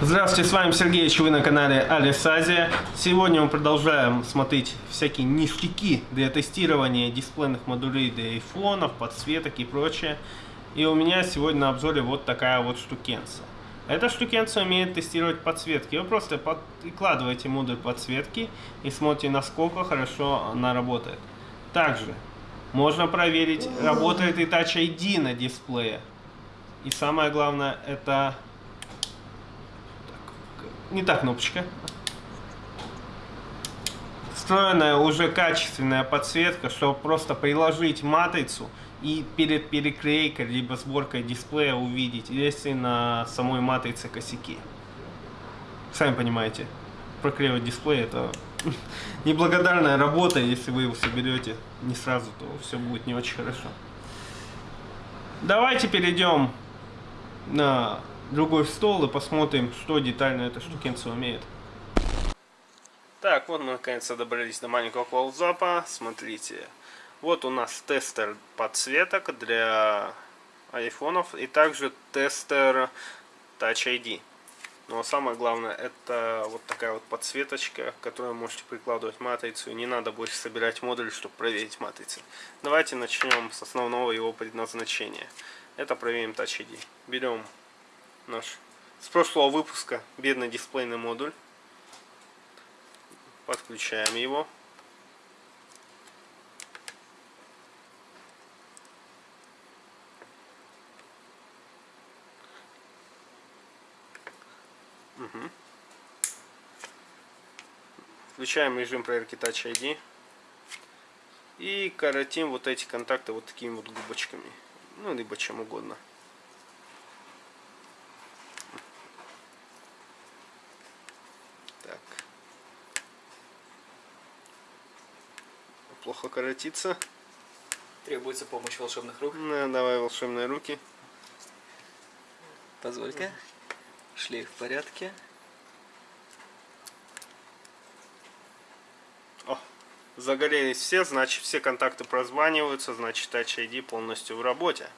Здравствуйте, с вами Сергей, вы на канале Алисазия. Сегодня мы продолжаем смотреть всякие ништяки для тестирования дисплейных модулей для айфонов, подсветок и прочее. И у меня сегодня на обзоре вот такая вот штукенция. Эта штукенция умеет тестировать подсветки. Вы просто прикладываете модуль подсветки и смотрите, насколько хорошо она работает. Также можно проверить, работает ли Touch ID на дисплее. И самое главное, это не та кнопочка. Встроенная уже качественная подсветка, чтобы просто приложить матрицу и перед переклейкой либо сборкой дисплея увидеть, если на самой матрице косяки. Сами понимаете, проклеивать дисплей это неблагодарная работа, если вы его соберете не сразу, то все будет не очень хорошо. Давайте перейдем на другой стол и посмотрим, что детально эта штукенция умеет. Так, вот мы наконец-то добрались до маленького колзапа. Смотрите, вот у нас тестер подсветок для айфонов и также тестер Touch ID. Но самое главное, это вот такая вот подсветочка, которую можете прикладывать матрицу. Не надо больше собирать модуль, чтобы проверить матрицы. Давайте начнем с основного его предназначения. Это проверим Touch ID. Берем наш с прошлого выпуска бедный дисплейный модуль. Подключаем его. Угу. Включаем режим проверки Touch ID. И коротим вот эти контакты вот такими вот губочками. Ну, либо чем угодно. Плохо коротится. Требуется помощь волшебных рук. Да, давай волшебные руки. Позволь-ка. Шлейф в порядке. О, загорелись все, значит все контакты прозваниваются, значит Touch ID полностью в работе.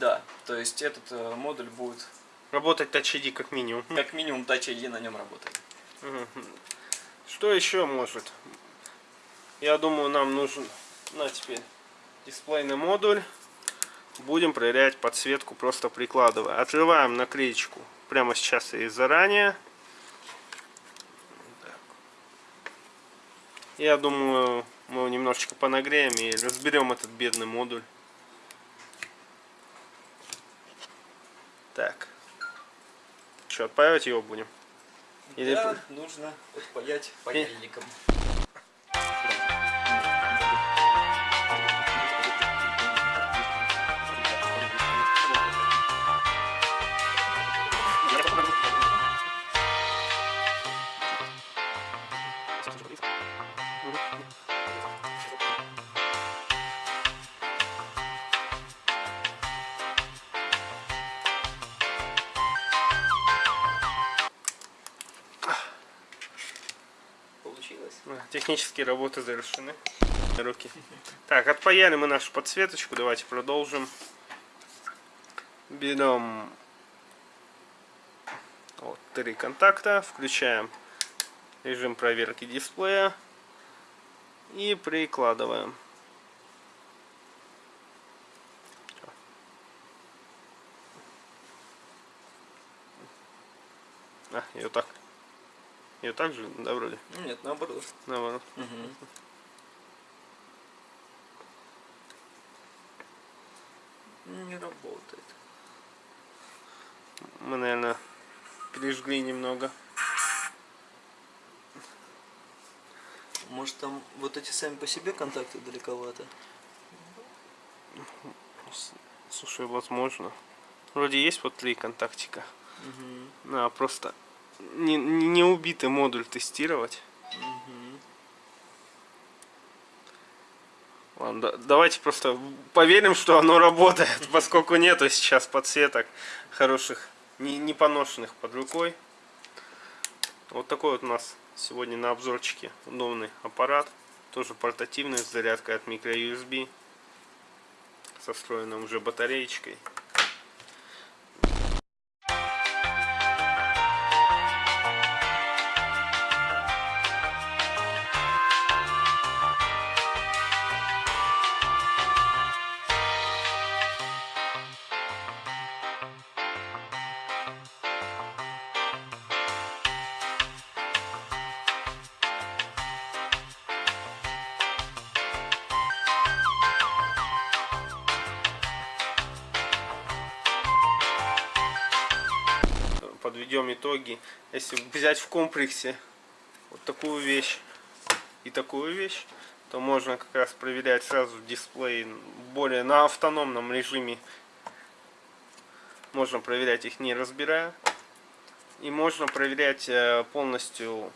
Да, то есть этот э, модуль будет... Работать Touch ID как минимум. Как минимум Touch ID на нем работает. Что еще может? Я думаю, нам нужен на теперь дисплейный модуль. Будем проверять подсветку, просто прикладывая. Отрываем наклеечку прямо сейчас и заранее. Я думаю, мы его немножечко понагреем и разберем этот бедный модуль. Так. Что, отпаивать его будем? Или... Да, нужно отпаять паяльником. Технические работы завершены. Руки. Так, отпаяли мы нашу подсветочку. Давайте продолжим. Берем вот, три контакта. Включаем режим проверки дисплея. И прикладываем. А, ее так ее так же, да, вроде? Нет, наоборот. Наоборот. Угу. Не работает. Мы, наверное, пережгли немного. Может там вот эти сами по себе контакты далековато? Слушай, возможно. Вроде есть вот три контактика. Угу. А, просто не, не убитый модуль тестировать. Угу. Ладно, да, давайте просто поверим, что оно работает, поскольку нету сейчас подсветок хороших, не, не поношенных под рукой. Вот такой вот у нас сегодня на обзорчике удобный аппарат. Тоже портативный, с зарядкой от microUSB. Со встроенной уже батареечкой. Подведем итоги. Если взять в комплексе вот такую вещь и такую вещь, то можно как раз проверять сразу дисплей более на автономном режиме. Можно проверять их не разбирая. И можно проверять э, полностью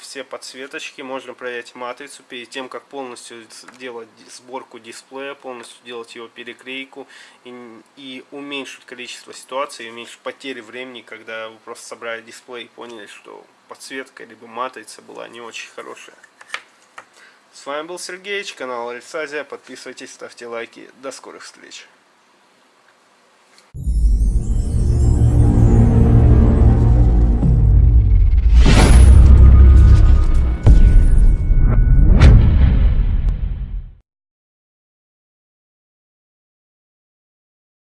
все подсветочки, можно проверять матрицу перед тем, как полностью делать сборку дисплея, полностью делать его переклейку и, и уменьшить количество ситуаций, уменьшить потери времени, когда вы просто собрали дисплей и поняли, что подсветка либо матрица была не очень хорошая. С вами был Сергеич, канал Альцазия. Подписывайтесь, ставьте лайки. До скорых встреч.